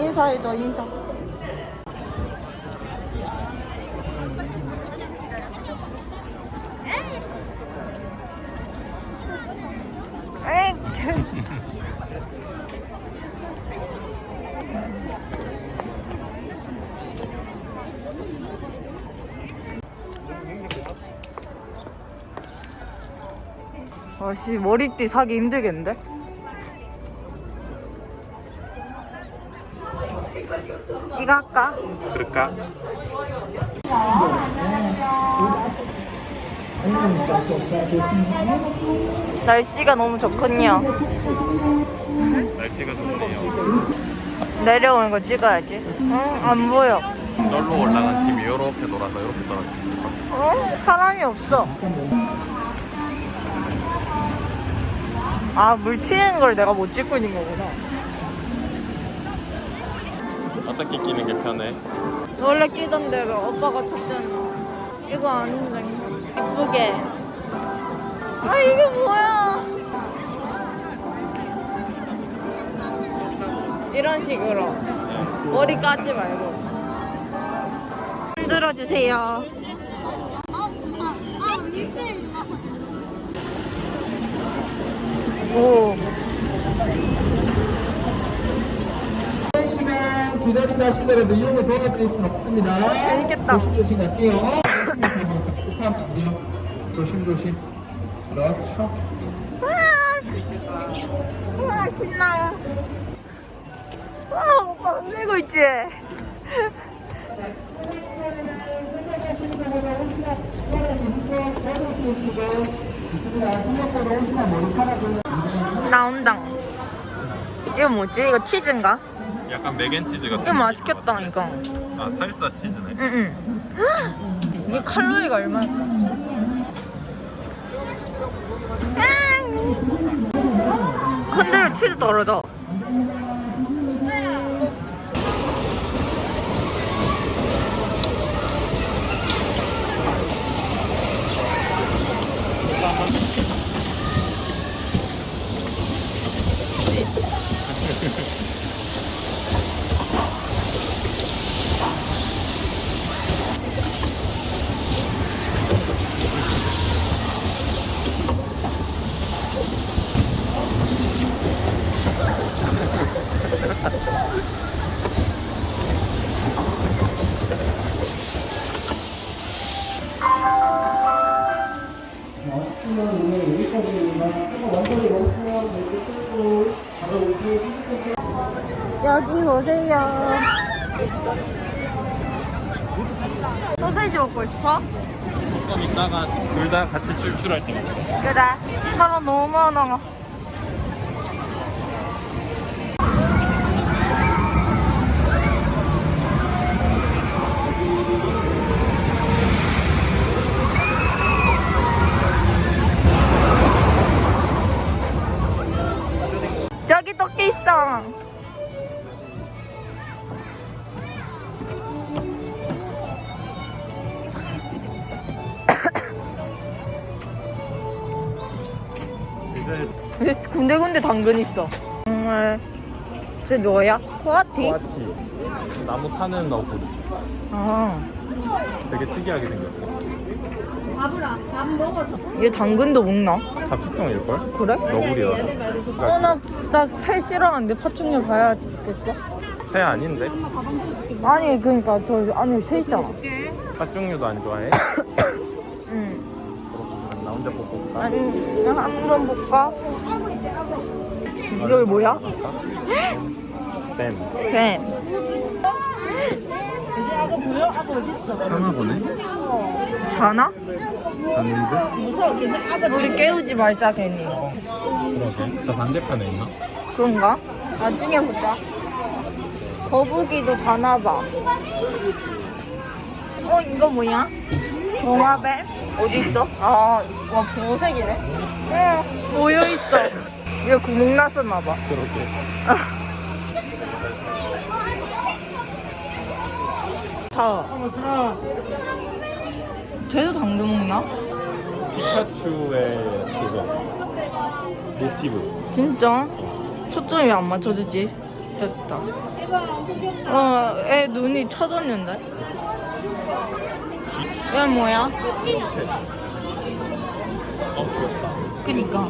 인사해줘 인사. 아씨 머리띠 사기 힘들겠는데? 그럴까? 날씨가 너무 좋군요. 날씨가 좋네요. 내려오는 거 찍어야지. 응, 안 보여. 널로 올라간 팀이 이렇게 돌아서 이렇게 떨어집니다. 어? 사람이 없어. 아, 물 튀는 걸 내가 못 찍고 있는 거구나. 어떻게 끼는 게 편해? 원래 끼던 대로 오빠가 쳤잖아. 이거 아닌데. 이쁘게. 아, 이게 뭐야? 이런 식으로. 머리 까지 말고. 흔들어 주세요. 오. 기다린다 하시더라도 이용을 도와드릴 수는 없습니다. 재밌겠다. 조심조심 갈게요. 조심조심. 그렇죠. 와 신나요. 와 오빠 흔들고 있지. 나온다. 이거 뭐지? 이거 치즈인가? 약간 맥앤치즈 같은. 이거 맛있겠다 이거. 아 살사 치즈네. 응응. 이게 칼로리가 얼마일까? 흔들면 치즈 떨어져. 여기 보세요. 소세지 먹고 싶어? 조금 있다가 둘다 같이 출출할 때. 그래. 사람 너무 많아. 이제 군데군데 당근 있어. 정말 쟤 뭐야? 코아티? 코아티 나무 타는 너구리. 아, 되게 특이하게 생겼어. 얘 당근도 먹나? 잡식성일걸? 그래? 너구리라. 어, 나, 나 새 싫어하는데 파충류 봐야겠어? 새 아닌데? 아니, 그니까 저 안에 새 있잖아. 파충류도 안 좋아해? 응. 그렇구나. 나 혼자 보고 올까? 아니, 한번 볼까? 여기 뭐야? 뱀. 뱀. 아가 어디 있어? 사나 보네? 자나? 잤는데? 무서워. 괜찮아. 아가 우리 깨우지 말자 괜히. 그러게. 저 반대편에 있나? 그런가? 나중에 보자. 거북이도 자나 봐. 어, 이거 뭐야? 동화뱀? 어디 있어? 아, 와, 보색이네. 응, 모여 있어. 이거 구멍 났었나 봐. 그러게. 다. 쟤도 당근 먹나? 피카츄의 그거. 모티브. 진짜? 초점이 왜 안 맞춰지지? 됐다. 어, 애 눈이 쳐졌는데? 얘 뭐야? 어, 귀엽다. 그니까.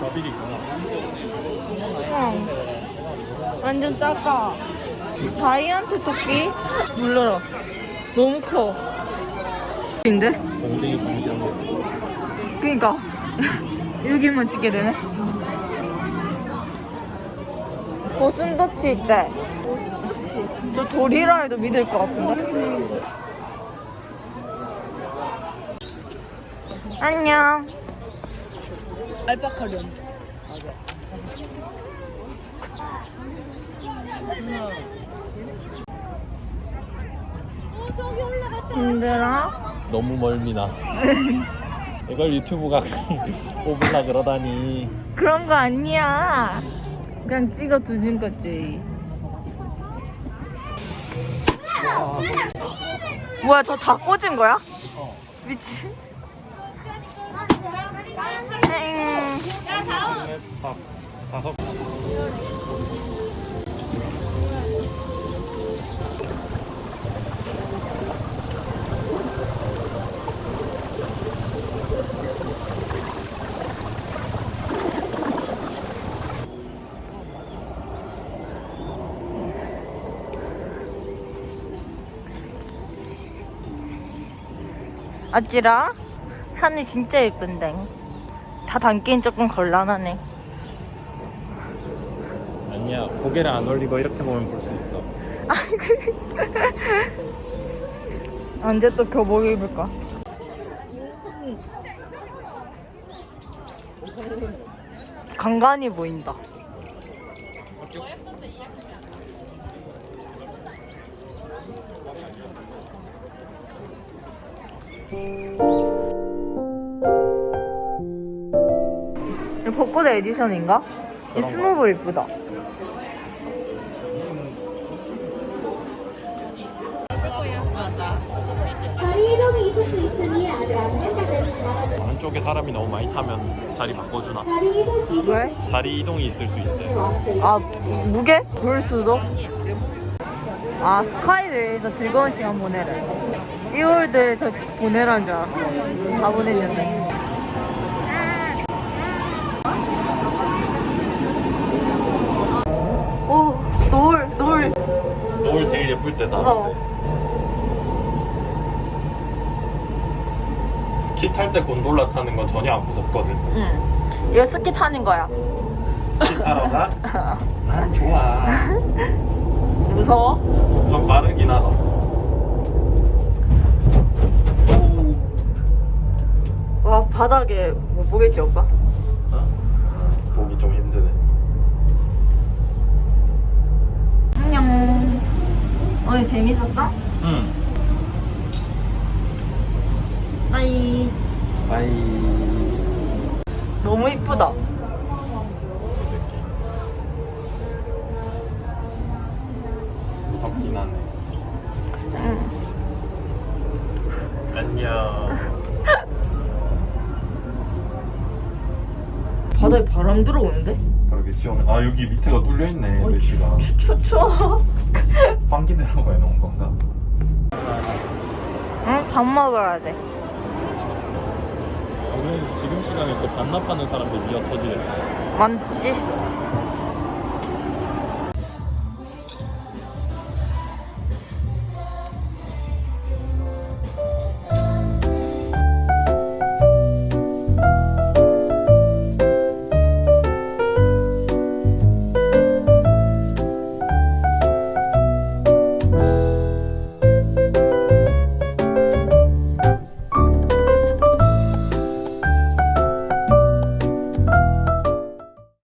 저빌이구나. 응. 완전 작아. 자이언트 토끼? 눌러라. 너무 커. 인데? 그니까. 여기만 찍게 되네. 고슴도치 있대. 저 돌이라 해도 믿을 것 같은데? 안녕. 알파카련. 힘들어? 너무 멀미나. 이걸 유튜브가 뽑으려 그러다니. 그런 거 아니야. 그냥 찍어 두는 거지. 뭐야, 저 다 꽂은 거야? 어. 미친. 엥. 다섯. 어찌라? 하늘 진짜 예쁜데. 다 담기엔 조금 곤란하네. 아니야 고개를 안 올리고 이렇게 보면 볼 수 있어. 언제 또 교복 입을까? 간간히 보인다. 벚꽃 에디션인가? 이. 스노볼 이쁘다. 자리 이동이 있을 수 있으니 아직 안 된다면 한쪽에 사람이 너무 많이 타면 자리 바꿔주나? 자리 이동이 왜? 자리 이동이 있을 수 있대. 아 무게? 볼 수도? 아 스카이웨이에서 즐거운 시간 보내래 이월드에서 보내라는 줄 알았어 다 보냈는데 오 노을 노을 노을 제일 예쁠 때다. 어. 스키 탈 때 곤돌라 타는 건 전혀 안 무섭거든. 응 이거 스키 타는 거야 스키 타러 가? 난 좋아. 무서워? 좀 빠르긴 하다. 와 바닥에 못 보겠지 오빠? 어? 보기 좀 힘드네. 안녕 오늘 재밌었어? 응. bye bye. 너무 이쁘다 무섭긴 하네. 응. 안녕. 바다에 바람 들어오는데? 그러게 시원해. 아 여기 밑에가 뚫려 있네 메시가. 추워 환기 내라고 해놓은 건가? 응? 밥 먹어야 돼 오늘 지금 시간에 또 반납하는 사람들 미어 터지겠다. 많지?